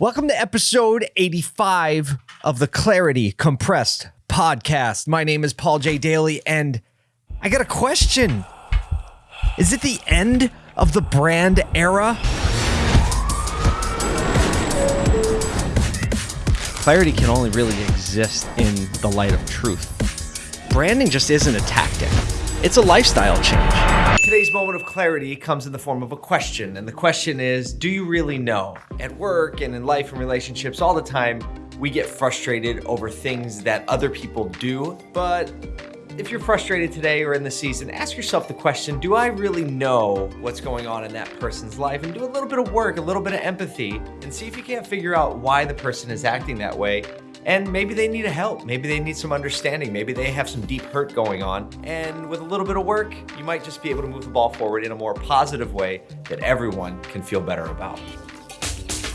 Welcome to episode 85 of the Clarity Compressed podcast. My name is Paul J. Daly, and I got a question. Is it the end of the brand era? Clarity can only really exist in the light of truth. Branding just isn't a tactic, it's a lifestyle change. Today's moment of clarity comes in the form of a question, and the question is Do you really know? At work and in life and relationships, all the time, we get frustrated over things that other people do. But if you're frustrated today or in the season, ask yourself the question Do I really know what's going on in that person's life? And do a little bit of work, a little bit of empathy, and see if you can't figure out why the person is acting that way and maybe they need a help. Maybe they need some understanding. Maybe they have some deep hurt going on. And with a little bit of work, you might just be able to move the ball forward in a more positive way that everyone can feel better about.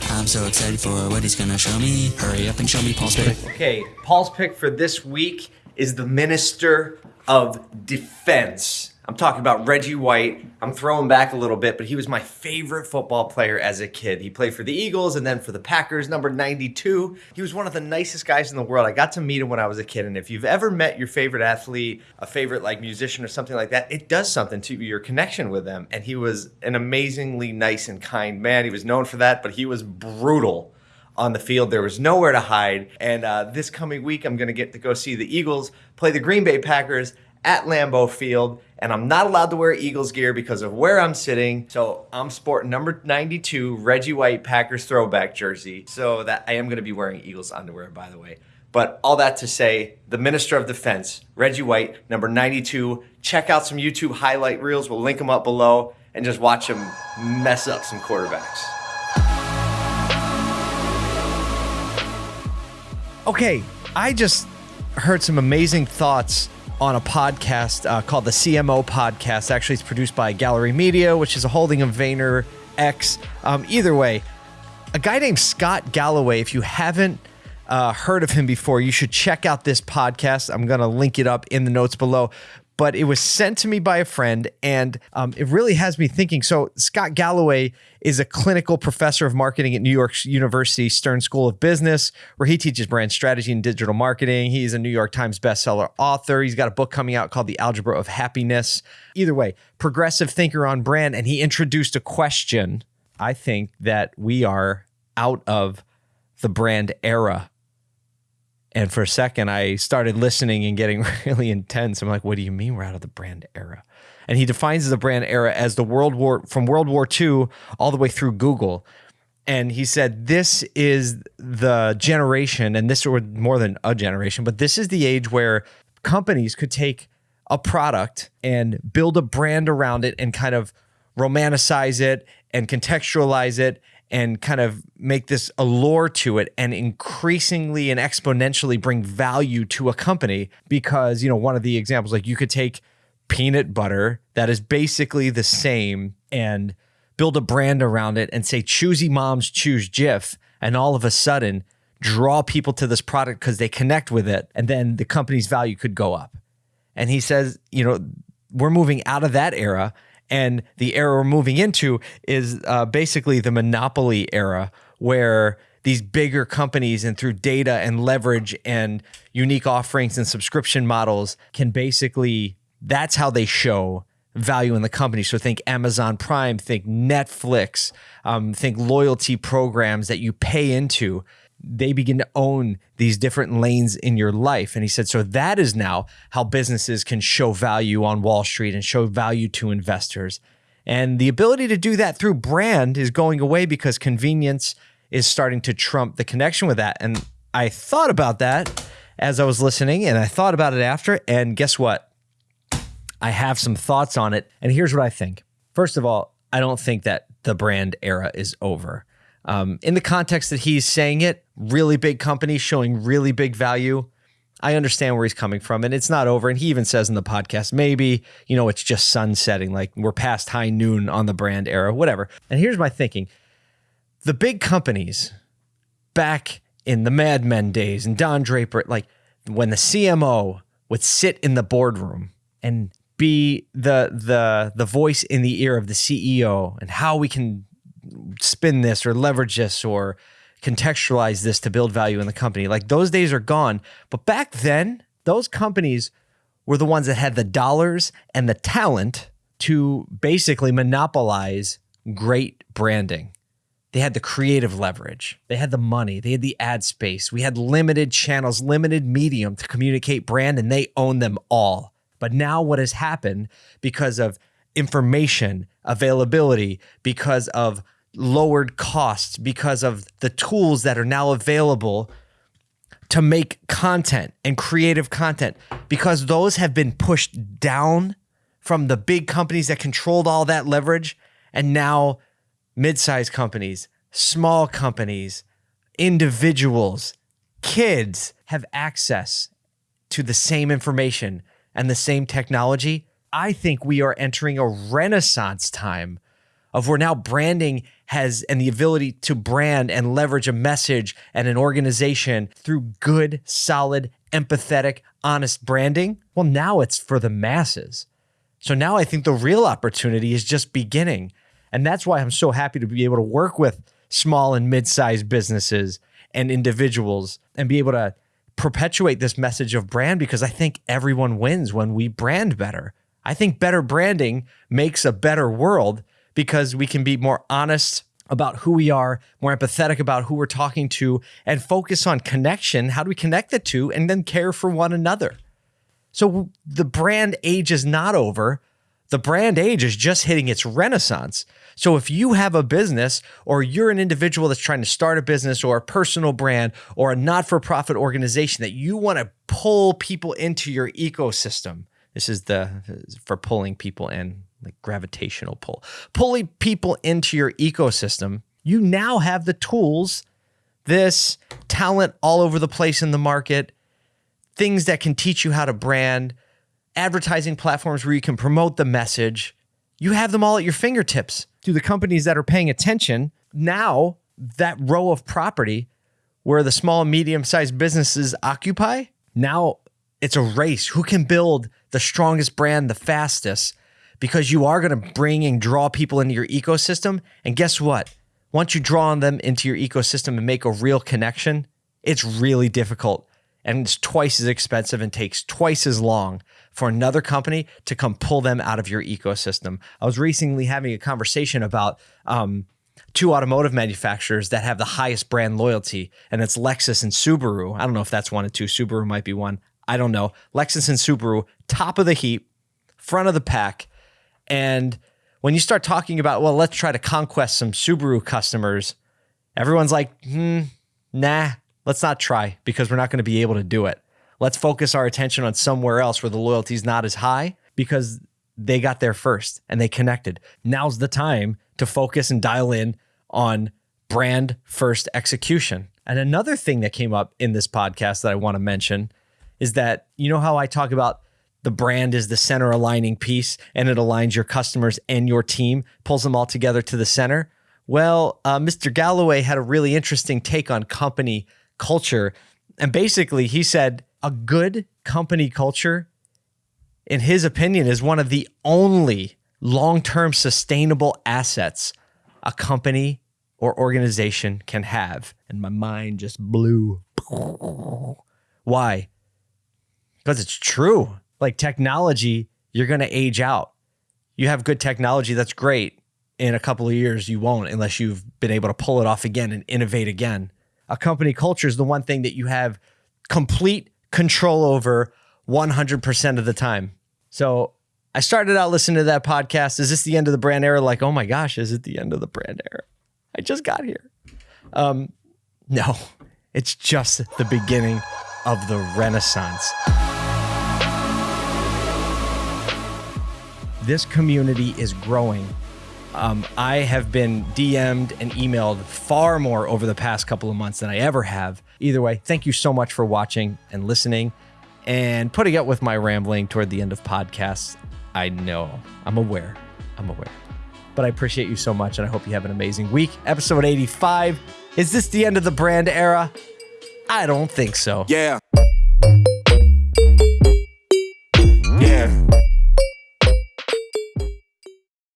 I'm so excited for what he's gonna show me. Hurry up and show me Paul's pick. Okay, Paul's pick for this week is the Minister of Defense. I'm talking about Reggie White. I'm throwing back a little bit, but he was my favorite football player as a kid. He played for the Eagles and then for the Packers, number 92. He was one of the nicest guys in the world. I got to meet him when I was a kid. And if you've ever met your favorite athlete, a favorite like musician or something like that, it does something to your connection with them. And he was an amazingly nice and kind man. He was known for that, but he was brutal on the field. There was nowhere to hide. And uh, this coming week, I'm going to get to go see the Eagles play the Green Bay Packers at Lambeau Field, and I'm not allowed to wear Eagles gear because of where I'm sitting. So I'm sporting number 92 Reggie White Packers throwback jersey. So that I am going to be wearing Eagles underwear, by the way. But all that to say, the Minister of Defense, Reggie White, number 92. Check out some YouTube highlight reels. We'll link them up below and just watch him mess up some quarterbacks. Okay, I just heard some amazing thoughts on a podcast uh, called the CMO Podcast. Actually, it's produced by Gallery Media, which is a holding of Vayner X. Um, either way, a guy named Scott Galloway. If you haven't uh, heard of him before, you should check out this podcast. I'm going to link it up in the notes below but it was sent to me by a friend and um, it really has me thinking. So, Scott Galloway is a clinical professor of marketing at New York University Stern School of Business, where he teaches brand strategy and digital marketing. He's a New York Times bestseller author. He's got a book coming out called The Algebra of Happiness. Either way, progressive thinker on brand. And he introduced a question. I think that we are out of the brand era and for a second, I started listening and getting really intense. I'm like, what do you mean we're out of the brand era? And he defines the brand era as the World War from World War II all the way through Google. And he said, this is the generation, and this or more than a generation, but this is the age where companies could take a product and build a brand around it and kind of romanticize it and contextualize it and kind of make this allure to it and increasingly and exponentially bring value to a company because you know one of the examples like you could take peanut butter that is basically the same and build a brand around it and say choosy moms choose Jif and all of a sudden draw people to this product because they connect with it and then the company's value could go up. And he says you know we're moving out of that era and the era we're moving into is uh, basically the monopoly era where these bigger companies and through data and leverage and unique offerings and subscription models can basically that's how they show value in the company. So think Amazon Prime, think Netflix, um, think loyalty programs that you pay into they begin to own these different lanes in your life. And he said, so that is now how businesses can show value on Wall Street and show value to investors. And the ability to do that through brand is going away because convenience is starting to trump the connection with that. And I thought about that as I was listening and I thought about it after. And guess what? I have some thoughts on it. And here's what I think. First of all, I don't think that the brand era is over. Um, in the context that he's saying it, really big company showing really big value. I understand where he's coming from, and it's not over. And he even says in the podcast, maybe, you know, it's just sunsetting, like we're past high noon on the brand era, whatever. And here's my thinking the big companies back in the Mad Men days and Don Draper, like when the CMO would sit in the boardroom and be the the the voice in the ear of the CEO and how we can spin this or leverage this or contextualize this to build value in the company. Like those days are gone. But back then, those companies were the ones that had the dollars and the talent to basically monopolize great branding. They had the creative leverage. They had the money. They had the ad space. We had limited channels, limited medium to communicate brand, and they own them all. But now, what has happened because of information availability, because of lowered costs, because of the tools that are now available to make content and creative content, because those have been pushed down from the big companies that controlled all that leverage. And now mid-sized companies, small companies, individuals, kids have access to the same information and the same technology. I think we are entering a renaissance time of where now branding has and the ability to brand and leverage a message and an organization through good, solid, empathetic, honest branding. Well, now it's for the masses. So now I think the real opportunity is just beginning. And that's why I'm so happy to be able to work with small and mid-sized businesses and individuals and be able to perpetuate this message of brand because I think everyone wins when we brand better. I think better branding makes a better world because we can be more honest about who we are, more empathetic about who we're talking to, and focus on connection. How do we connect the two and then care for one another? So the brand age is not over. The brand age is just hitting its renaissance. So if you have a business or you're an individual that's trying to start a business or a personal brand or a not-for-profit organization that you want to pull people into your ecosystem, this is the for pulling people in, like gravitational pull. Pulling people into your ecosystem, you now have the tools, this talent all over the place in the market, things that can teach you how to brand, advertising platforms where you can promote the message. You have them all at your fingertips. To the companies that are paying attention, now that row of property where the small and medium sized businesses occupy, now it's a race. Who can build the strongest brand the fastest? Because you are going to bring and draw people into your ecosystem. And guess what? Once you draw them into your ecosystem and make a real connection, it's really difficult and it's twice as expensive and takes twice as long for another company to come pull them out of your ecosystem. I was recently having a conversation about um, two automotive manufacturers that have the highest brand loyalty, and it's Lexus and Subaru. I don't know if that's one or two. Subaru might be one. I don't know. Lexus and Subaru, top of the heap, front of the pack. And when you start talking about, well, let's try to conquest some Subaru customers, everyone's like, hmm, nah, let's not try because we're not going to be able to do it. Let's focus our attention on somewhere else where the loyalty is not as high because they got there first and they connected. Now's the time to focus and dial in on brand first execution. And another thing that came up in this podcast that I want to mention is that you know how I talk about the brand is the center aligning piece and it aligns your customers and your team, pulls them all together to the center. Well, uh, Mr. Galloway had a really interesting take on company culture. And basically, he said a good company culture, in his opinion, is one of the only long term sustainable assets a company or organization can have. And my mind just blew. Why? Because it's true. Like technology, you're going to age out. You have good technology, that's great. In a couple of years, you won't unless you've been able to pull it off again and innovate again a company culture is the one thing that you have complete control over 100% of the time. So I started out listening to that podcast. Is this the end of the brand era? Like, oh my gosh, is it the end of the brand era? I just got here. Um, no, it's just the beginning of the renaissance. This community is growing um, I have been DM'd and emailed far more over the past couple of months than I ever have. Either way, thank you so much for watching and listening and putting up with my rambling toward the end of podcasts. I know, I'm aware, I'm aware. But I appreciate you so much and I hope you have an amazing week. Episode 85. Is this the end of the brand era? I don't think so. Yeah.